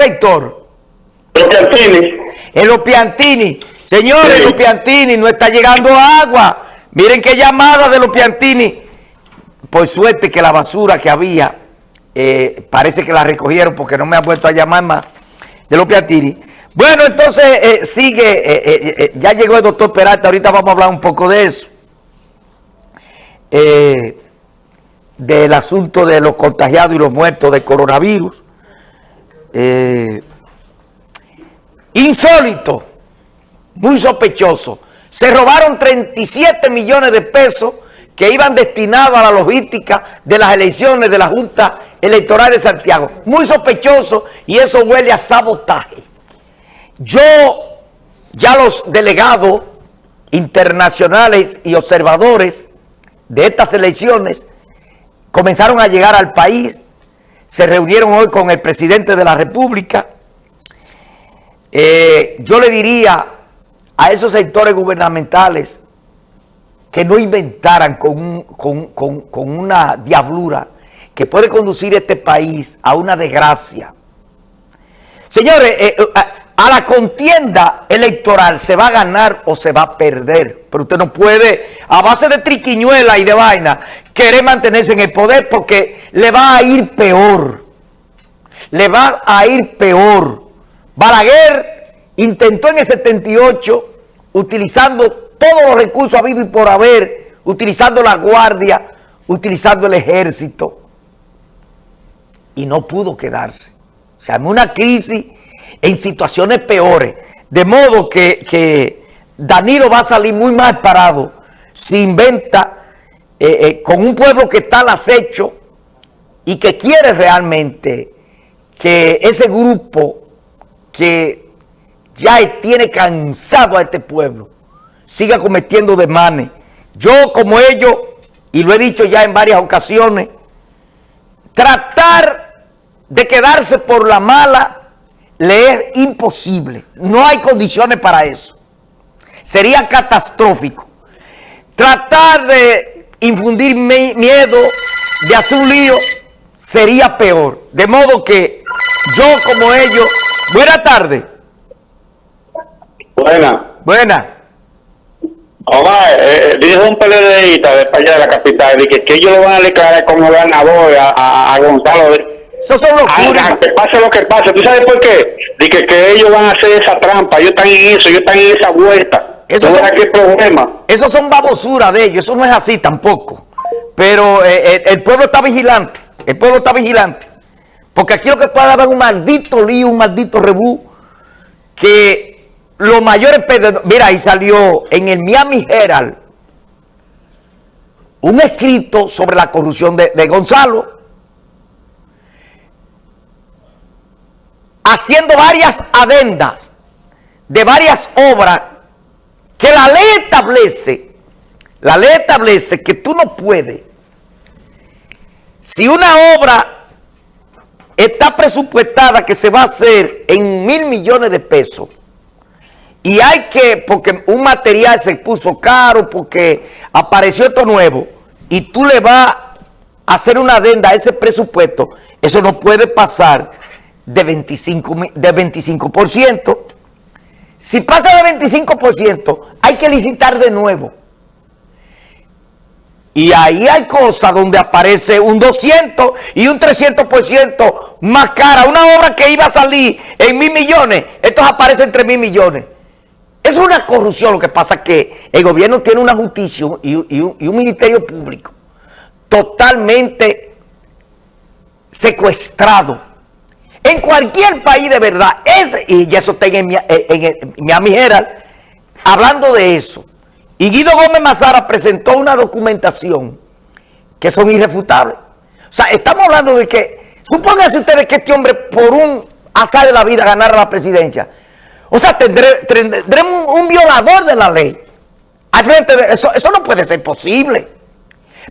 sector? Los Piantini. En los Piantini. Señores, Sí. los Piantini no está llegando agua. Miren qué llamada de los Piantini. Por suerte que la basura que había, eh, parece que la recogieron porque no me han vuelto a llamar más de los Piantini. Bueno, entonces eh, sigue, eh, ya llegó el doctor Peralta, ahorita vamos a hablar un poco de eso. Del asunto de los contagiados y los muertos de coronavirus. Eh, insólito, muy sospechoso. Se robaron 37 millones de pesos que iban destinados a la logística de las elecciones de la Junta Electoral de Santiago. Muy sospechoso y eso huele a sabotaje. Yo, ya los delegados internacionales y observadores de estas elecciones comenzaron a llegar al país, se reunieron hoy con el presidente de la República. Eh, yo le diría a esos sectores gubernamentales que no inventaran con, con- con- una diablura que puede conducir este país a una desgracia. Señores, eh, eh, a, a la contienda electoral se va a ganar o se va a perder. Pero usted no puede, a base de triquiñuela y de vaina, querer mantenerse en el poder porque le va a ir peor. Le va a ir peor. Balaguer intentó en el 78, utilizando todos los recursos habidos y por haber, utilizando la guardia, utilizando el ejército, y no pudo quedarse. Se armó una crisis en situaciones peores. De modo que, que Danilo va a salir muy mal parado si inventa eh, eh, con un pueblo que está al acecho y que quiere realmente que ese grupo que ya tiene cansado a este pueblo siga cometiendo demanes. Yo como ellos, y lo he dicho ya en varias ocasiones, tratar de quedarse por la mala le es imposible. No hay condiciones para eso. Sería catastrófico. Tratar de infundir mi- miedo, de hacer un lío, sería peor. De modo que yo como ellos... Buena tarde. Buena. Buena. Omar, eh, dijo un PLDista de allá de la capital de que, que ellos lo van a declarar como ganador a, a, a Gonzalo. Eso son locuras. Aunque pase lo que pase, ¿tú sabes por qué? De que, que ellos van a hacer esa trampa, ellos están en eso, ellos están en esa vuelta. Eso ¿Tú son- qué problema? Eso son babosuras de ellos, eso no es así tampoco. Pero eh, eh, el pueblo está vigilante, el pueblo está vigilante. Porque aquí lo que puede haber un maldito lío, un maldito rebú, que los mayores perdedores... Mira, ahí salió en el Miami Herald un escrito sobre la corrupción de, de Gonzalo, haciendo varias adendas de varias obras que la ley establece, la ley establece que tú no puedes, si una obra está presupuestada que se va a hacer en mil millones de pesos, y hay que, porque un material se puso caro, porque apareció esto nuevo, y tú le vas a hacer una adenda a ese presupuesto, eso no puede pasar de 25, mi- de 25%. Si pasa de 25%, hay que licitar de nuevo. Y ahí hay cosas donde aparece un 200 y un 300% más cara. Una obra que iba a salir en mil millones, estos aparecen en 3 mil millones. Es una corrupción. Lo que pasa es que el gobierno tiene una justicia y un ministerio público totalmente secuestrado. En cualquier país de verdad, es, y eso está en, Mi- en Miami Herald, hablando de eso. Y Guido Gómez Mazara presentó una documentación que son irrefutables. O sea, estamos hablando de que, supónganse ustedes que este hombre por un azar de la vida ganara la presidencia. O sea, tendré- tendremos un, un violador de la ley. Al frente eso no puede ser posible.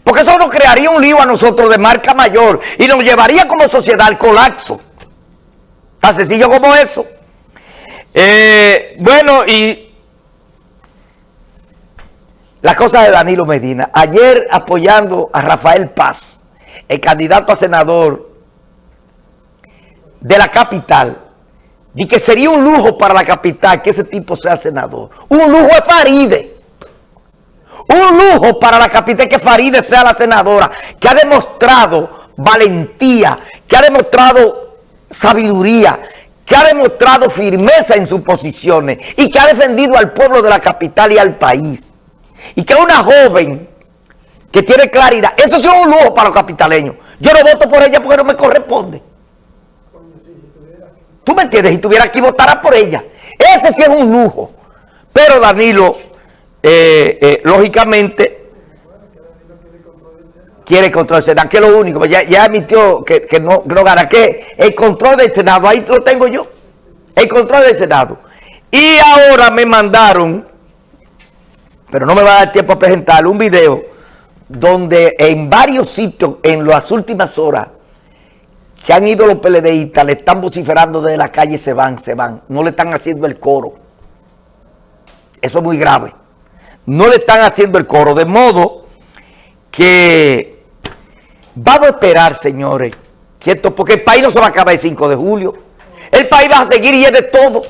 Porque eso nos crearía un lío a nosotros de marca mayor y nos llevaría como sociedad al colapso. Tan sencillo como eso. Eh, bueno, y la cosa de Danilo Medina. Ayer apoyando a Rafael Paz, el candidato a senador de la capital, y que sería un lujo para la capital que ese tipo sea senador. Un lujo es Faride. Un lujo para la capital que Faride sea la senadora, que ha demostrado valentía, que ha demostrado sabiduría, que ha demostrado firmeza en sus posiciones y que ha defendido al pueblo de la capital y al país. Y que una joven que tiene claridad. Eso es un lujo para los capitaleños. Yo no voto por ella porque no me corresponde. ¿Tú me entiendes? Si tuviera aquí, votara por ella. Ese sí es un lujo. Pero Danilo, eh, eh, lógicamente, quiere control del Senado, que es lo único. Ya, ya admitió que, no, gana. Que el control del Senado, ahí lo tengo yo. El control del Senado. Y ahora me mandaron, pero no me va a dar tiempo a presentar, un video donde en varios sitios, en las últimas horas, que han ido los PLDistas, le están vociferando desde la calle, se van, se van. No le están haciendo el coro. Eso es muy grave. No le están haciendo el coro. De modo que vamos a esperar, señores, que porque el país no se va a acabar el 5 de julio. El país va a seguir y es de todo.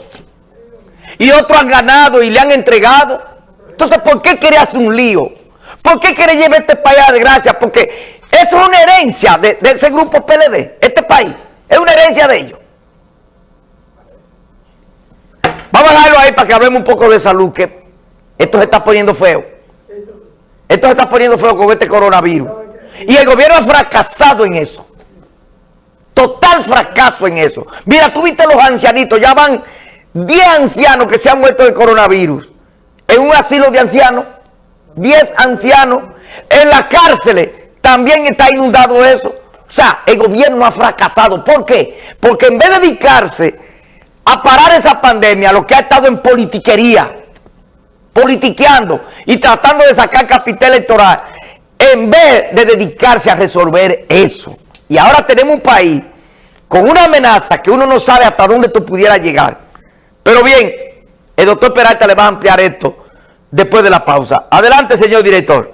Y otros han ganado y le han entregado. Entonces, ¿por qué quiere hacer un lío? ¿Por qué quiere llevar este país a desgracia? Porque eso es una herencia de, ese grupo PLD, este país. Es una herencia de ellos. Vamos a dejarlo ahí para que hablemos un poco de salud, que esto se está poniendo feo. Esto se está poniendo feo con este coronavirus. Y el gobierno ha fracasado en eso. Total fracaso en eso. Mira, tú viste los ancianitos, ya van 10 ancianos que se han muerto del coronavirus. En un asilo de ancianos, 10 ancianos. En las cárceles, también está inundado eso. O sea, el gobierno ha fracasado. ¿Por qué? Porque en vez de dedicarse a parar esa pandemia, lo que ha estado en politiquería, politiqueando y tratando de sacar capital electoral, en vez de dedicarse a resolver eso. Y ahora tenemos un país con una amenaza que uno no sabe hasta dónde esto pudiera llegar. Pero bien, el doctor Peralta le va a ampliar esto después de la pausa. Adelante, señor director.